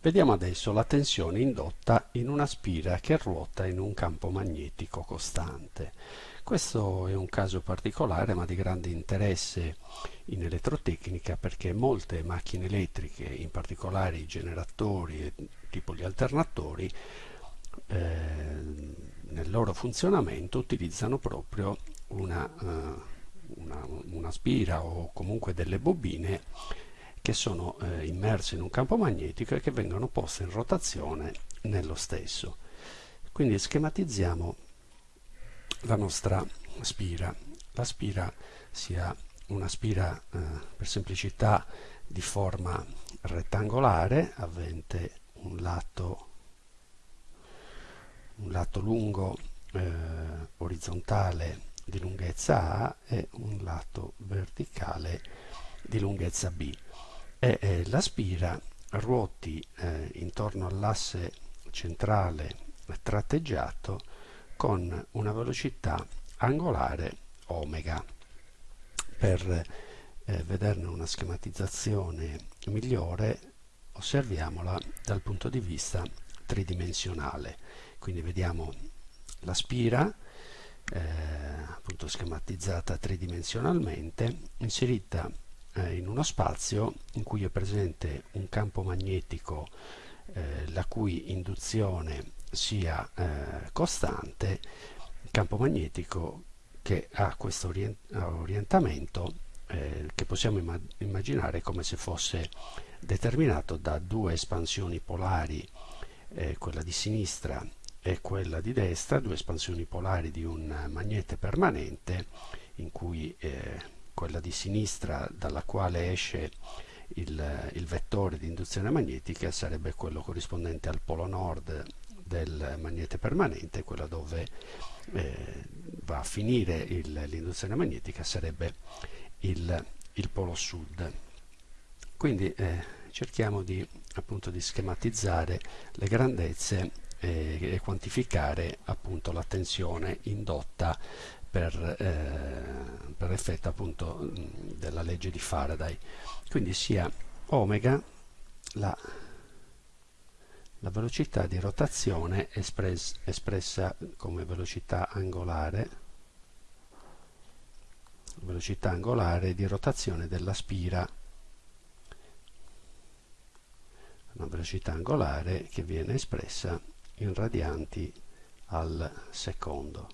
Vediamo adesso la tensione indotta in una spira che ruota in un campo magnetico costante. Questo è un caso particolare ma di grande interesse in elettrotecnica perché molte macchine elettriche, in particolare i generatori tipo gli alternatori, eh, nel loro funzionamento utilizzano proprio una, uh, una, una spira o comunque delle bobine che sono eh, immerse in un campo magnetico e che vengono poste in rotazione nello stesso. Quindi schematizziamo la nostra spira. La spira sia una spira eh, per semplicità di forma rettangolare avente un lato, un lato lungo eh, orizzontale di lunghezza A e un lato verticale di lunghezza B e eh, la spira ruoti eh, intorno all'asse centrale tratteggiato con una velocità angolare omega. Per eh, vederne una schematizzazione migliore osserviamola dal punto di vista tridimensionale. Quindi vediamo la spira eh, appunto schematizzata tridimensionalmente inserita eh, in uno spazio in cui è presente un campo magnetico eh, la cui induzione sia eh, costante, campo magnetico che ha questo orient orientamento eh, che possiamo immag immaginare come se fosse determinato da due espansioni polari, eh, quella di sinistra e quella di destra, due espansioni polari di un magnete permanente in cui quella di sinistra dalla quale esce il, il vettore di induzione magnetica sarebbe quello corrispondente al polo nord del magnete permanente, quella dove eh, va a finire l'induzione magnetica sarebbe il, il polo sud. Quindi eh, cerchiamo di, appunto, di schematizzare le grandezze e quantificare appunto la tensione indotta per, eh, per effetto appunto della legge di Faraday. Quindi sia omega la, la velocità di rotazione espress, espressa come velocità angolare velocità angolare di rotazione della spira una velocità angolare che viene espressa in radianti al secondo.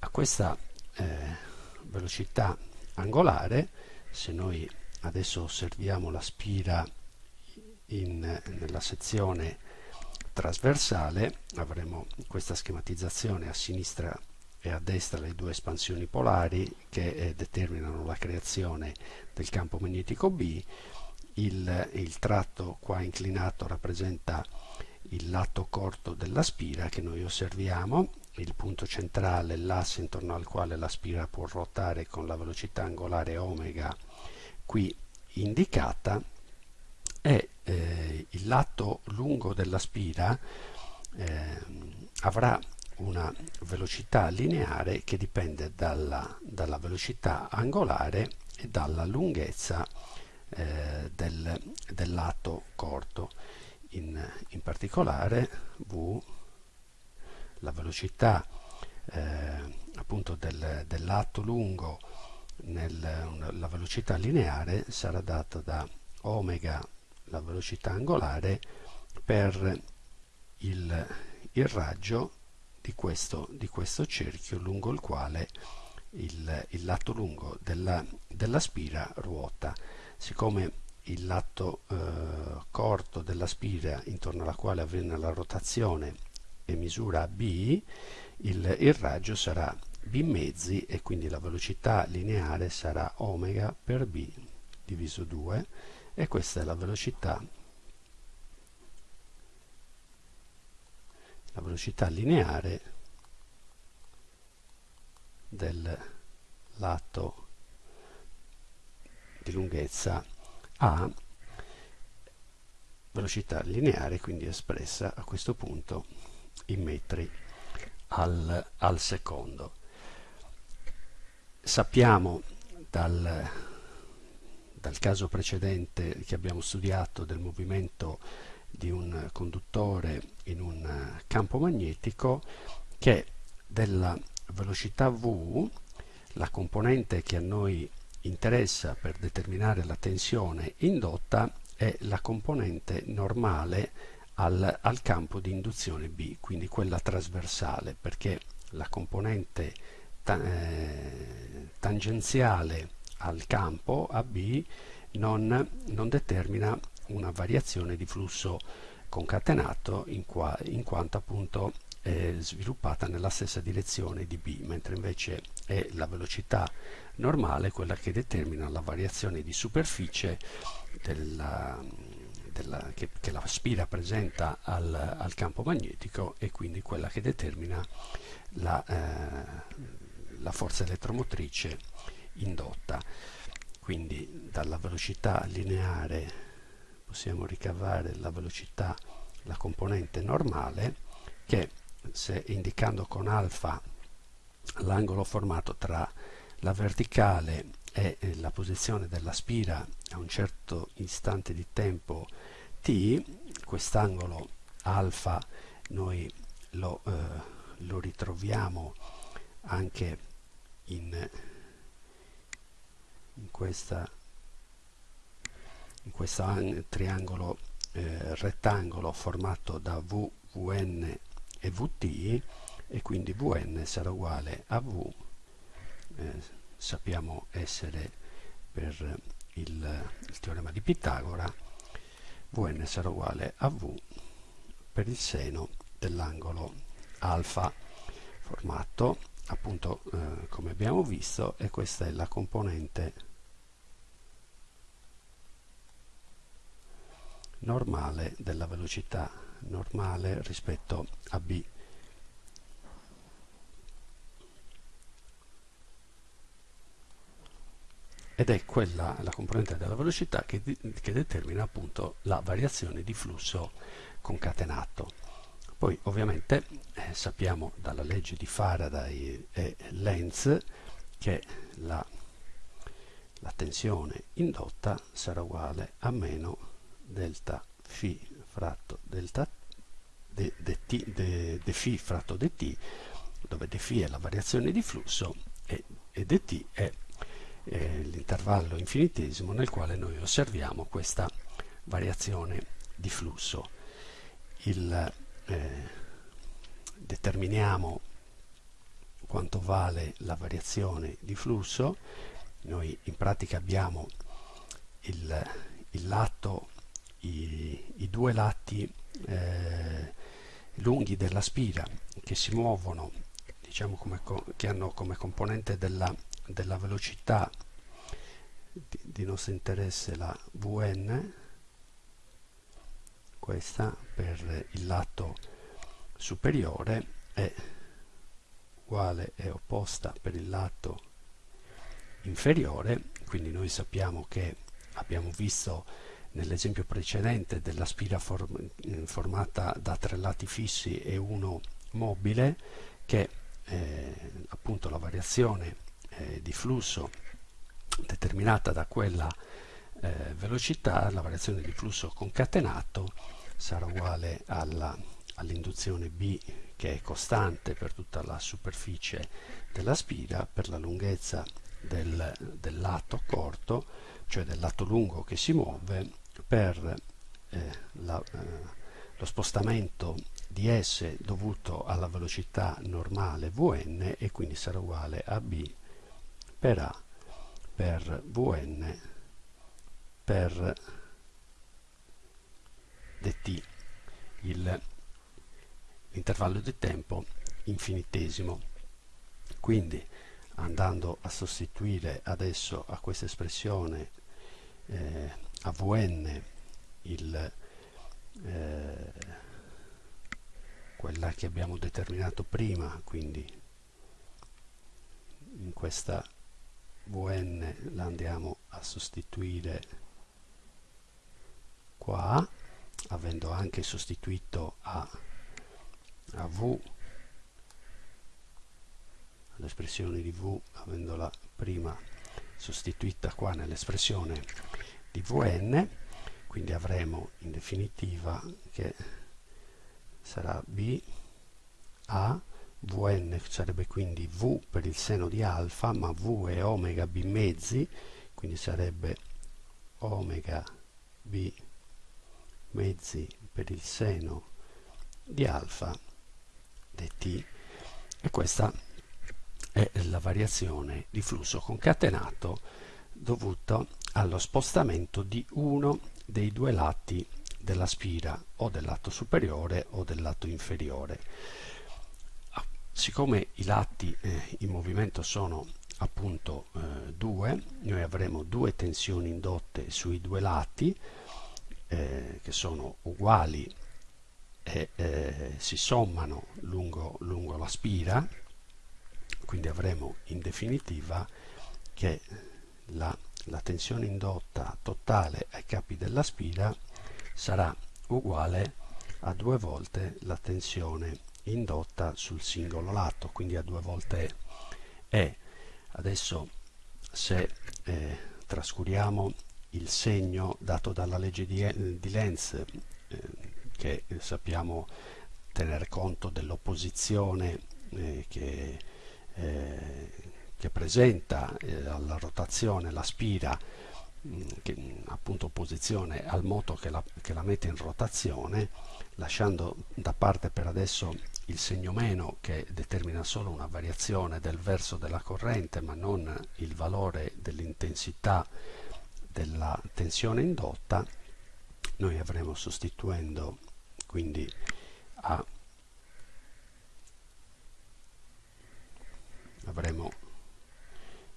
A questa eh, velocità angolare se noi adesso osserviamo la spira in, nella sezione trasversale avremo questa schematizzazione a sinistra e a destra le due espansioni polari che eh, determinano la creazione del campo magnetico B. Il, il tratto qua inclinato rappresenta il lato corto della spira che noi osserviamo. Il punto centrale, l'asse intorno al quale la spira può ruotare con la velocità angolare omega qui indicata e eh, il lato lungo della spira eh, avrà una velocità lineare che dipende dalla, dalla velocità angolare e dalla lunghezza eh, del, del, lato corto in, in particolare v la velocità eh, appunto del, del, lato lungo nel, la velocità lineare sarà data da omega la velocità angolare per il, il raggio di questo, di questo, cerchio lungo il quale il, il lato lungo della, della, spira ruota. Siccome il lato eh, corto della spira intorno alla quale avviene la rotazione e misura b, il, il raggio sarà b mezzi e quindi la velocità lineare sarà omega per b diviso 2 e questa è la velocità la velocità lineare del lato di lunghezza a velocità lineare quindi espressa a questo punto in metri al, al secondo. Sappiamo dal, dal caso precedente che abbiamo studiato del movimento di un conduttore in un campo magnetico che della velocità v la componente che a noi interessa per determinare la tensione indotta è la componente normale al, al campo di induzione B, quindi quella trasversale, perché la componente ta eh, tangenziale al campo AB non, non, determina una variazione di flusso concatenato in, qua, in quanto appunto è sviluppata nella stessa direzione di B, mentre invece è la velocità normale quella che determina la variazione di superficie della, della, che, che, la spira presenta al, al, campo magnetico e quindi quella che determina la, eh, la forza elettromotrice indotta. Quindi dalla velocità lineare possiamo ricavare la velocità, la componente normale, che se indicando con alfa l'angolo formato tra la verticale e la posizione della spira a un certo istante di tempo t, quest'angolo alfa noi lo, eh, lo ritroviamo anche in, in questa in questo triangolo eh, rettangolo formato da V, Vn e Vt e quindi Vn sarà uguale a V eh, sappiamo essere per il, il teorema di Pitagora Vn sarà uguale a V per il seno dell'angolo alfa. Formato appunto eh, come abbiamo visto e questa è la componente normale della velocità normale rispetto a b. Ed è quella la componente della velocità che, che determina appunto la variazione di flusso concatenato. Poi ovviamente eh, sappiamo dalla legge di Faraday e Lenz che la, la tensione indotta sarà uguale a meno delta φ fratto delta de, de, t, de, de φ fratto dt dove dφ è la variazione di flusso e, e dt è eh, l'intervallo infinitesimo nel quale noi osserviamo questa variazione di flusso. Il, eh, determiniamo quanto vale la variazione di flusso, noi in pratica abbiamo il, il lato i, i due lati eh, lunghi della spira che si muovono, diciamo come, che hanno come componente della, della velocità di, di nostro interesse la Vn, questa per il lato superiore è uguale e opposta per il lato inferiore, quindi noi sappiamo che abbiamo visto nell'esempio precedente della spira form eh, formata da tre lati fissi e uno mobile che eh, appunto la variazione eh, di flusso determinata da quella eh, velocità, la variazione di flusso concatenato sarà uguale all'induzione all B che è costante per tutta la superficie della spira per la lunghezza del, del lato corto cioè del lato lungo che si muove, per eh, la, eh, lo spostamento di S dovuto alla velocità normale Vn e quindi sarà uguale a B per A per Vn per dt, l'intervallo di tempo infinitesimo. Quindi andando a sostituire adesso a questa espressione eh, a Vn il, eh, quella che abbiamo determinato prima, quindi in questa Vn la andiamo a sostituire qua, avendo anche sostituito a, a V l'espressione di V avendola prima sostituita qua nell'espressione di Vn quindi avremo in definitiva che sarà b a Vn sarebbe quindi V per il seno di alfa ma V è omega b mezzi quindi sarebbe omega b mezzi per il seno di alfa dt e questa è la variazione di flusso concatenato dovuto allo spostamento di uno dei due lati della spira o del lato superiore o del lato inferiore. Ah, siccome i lati eh, in movimento sono appunto eh, due noi avremo due tensioni indotte sui due lati eh, che sono uguali e eh, si sommano lungo, lungo la spira quindi avremo in definitiva che la, la tensione indotta totale ai capi della spira sarà uguale a due volte la tensione indotta sul singolo lato. Quindi a due volte E. Adesso se eh, trascuriamo il segno dato dalla legge di, di Lenz eh, che sappiamo tener conto dell'opposizione eh, che, eh, che, presenta eh, alla rotazione la spira mm, che, appunto opposizione al moto che la, che la mette in rotazione lasciando da parte per adesso il segno meno che determina solo una variazione del verso della corrente ma non il valore dell'intensità della tensione indotta noi avremo sostituendo quindi a avremo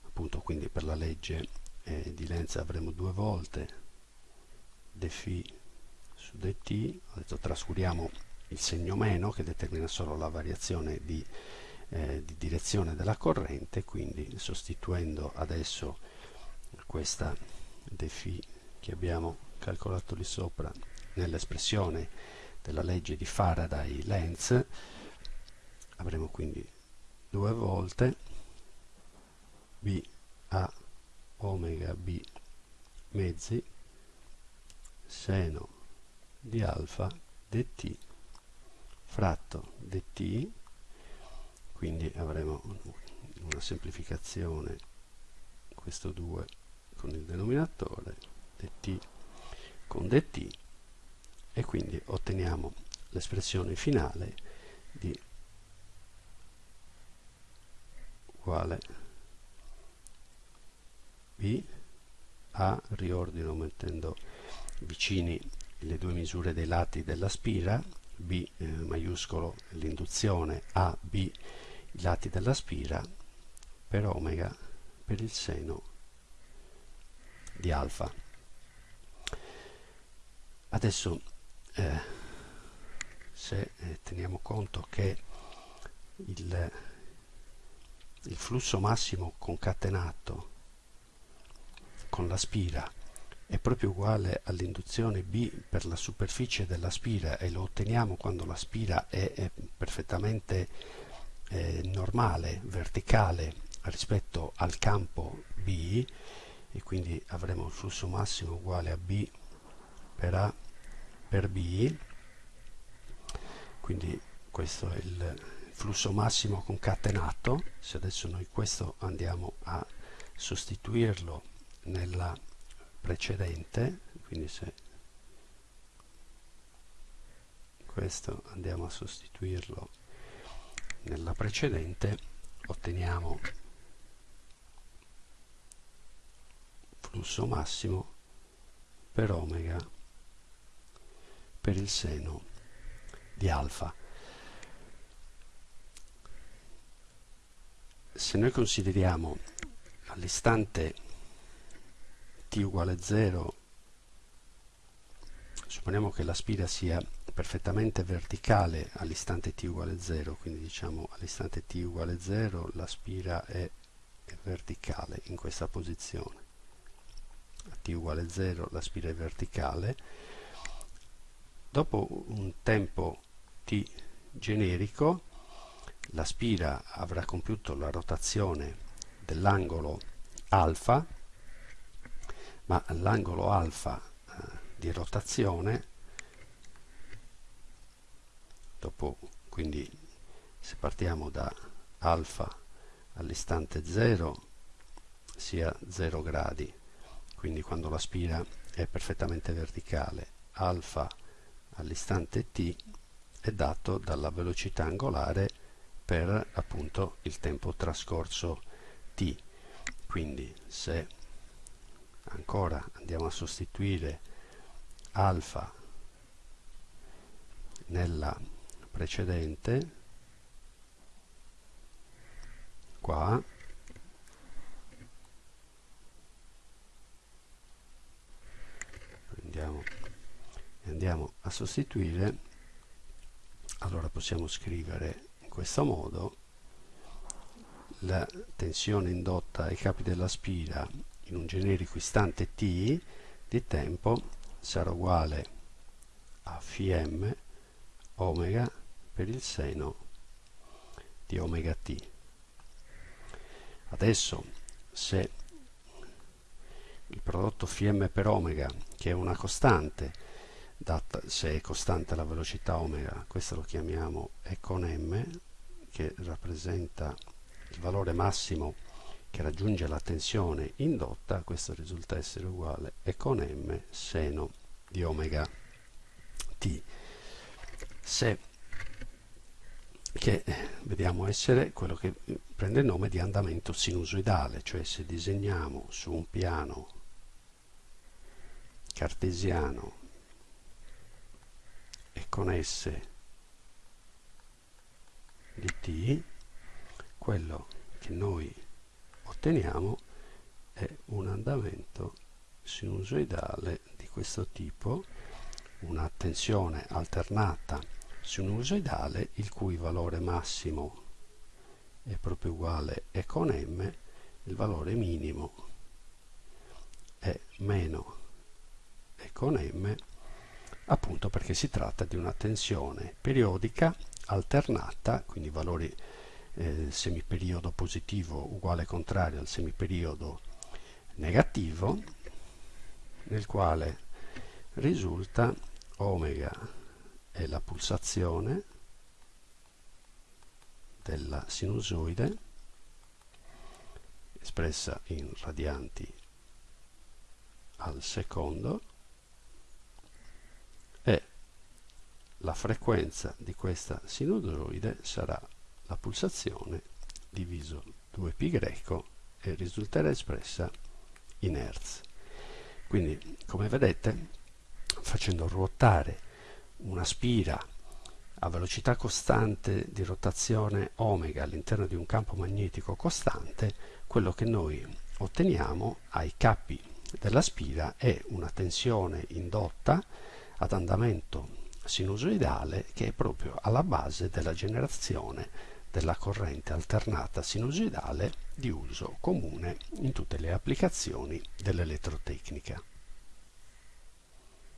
appunto quindi per la legge eh, di Lenz avremo due volte dφ su dt ho detto trascuriamo il segno meno che determina solo la variazione di, eh, di direzione della corrente quindi sostituendo adesso questa dφ che abbiamo calcolato lì sopra nell'espressione della legge di Faraday-Lenz avremo quindi due volte b a omega b mezzi seno di alfa dt fratto dt quindi avremo una semplificazione questo 2 con il denominatore dt con dt e quindi otteniamo l'espressione finale di uguale. B a riordino mettendo vicini le due misure dei lati della spira b eh, maiuscolo l'induzione a b i lati della spira per omega per il seno di alfa. Adesso eh, se eh, teniamo conto che il, il flusso massimo concatenato con la spira è proprio uguale all'induzione B per la superficie della spira e lo otteniamo quando la spira è, è perfettamente eh, normale, verticale rispetto al campo B e quindi avremo il flusso massimo uguale a B per A per B. Quindi questo è il flusso massimo concatenato se adesso noi questo andiamo a sostituirlo nella precedente quindi se questo andiamo a sostituirlo nella precedente otteniamo flusso massimo per omega per il seno di alfa. Se noi consideriamo all'istante t uguale 0, supponiamo che la spira sia perfettamente verticale all'istante t uguale 0, quindi diciamo all'istante t uguale 0 la spira è, è verticale in questa posizione. A t uguale 0 la spira è verticale. Dopo un tempo t generico la spira avrà compiuto la rotazione dell'angolo alfa, ma l'angolo alfa eh, di rotazione, dopo quindi se partiamo da alfa all'istante 0 sia 0 gradi, quindi quando la spira è perfettamente verticale, alfa all'istante t è dato dalla velocità angolare per appunto il tempo trascorso t. Quindi se ancora andiamo a sostituire alfa nella precedente, qua prendiamo e andiamo a sostituire allora possiamo scrivere questo modo la tensione indotta ai capi della spira in un generico istante t di tempo sarà uguale a φm omega per il seno di omega t. Adesso se il prodotto φm per omega, che è una costante, data, se è costante la velocità omega, questo lo chiamiamo E con m, che rappresenta il valore massimo che raggiunge la tensione indotta, questo risulta essere uguale E con m seno di omega t. Se che vediamo essere quello che prende il nome di andamento sinusoidale, cioè se disegniamo su un piano cartesiano con S di t, quello che noi otteniamo è un andamento sinusoidale di questo tipo, una tensione alternata sinusoidale il cui valore massimo è proprio uguale e con m, il valore minimo è meno e con m, appunto perché si tratta di una tensione periodica alternata, quindi valori eh, semiperiodo positivo uguale contrario al semiperiodo negativo, nel quale risulta omega è la pulsazione della sinusoide espressa in radianti al secondo e la frequenza di questa sinusoide sarà la pulsazione diviso 2π greco e risulterà espressa in Hertz. Quindi, come vedete, facendo ruotare una spira a velocità costante di rotazione omega all'interno di un campo magnetico costante, quello che noi otteniamo ai capi della spira è una tensione indotta ad andamento sinusoidale che è proprio alla base della generazione della corrente alternata sinusoidale di uso comune in tutte le applicazioni dell'elettrotecnica.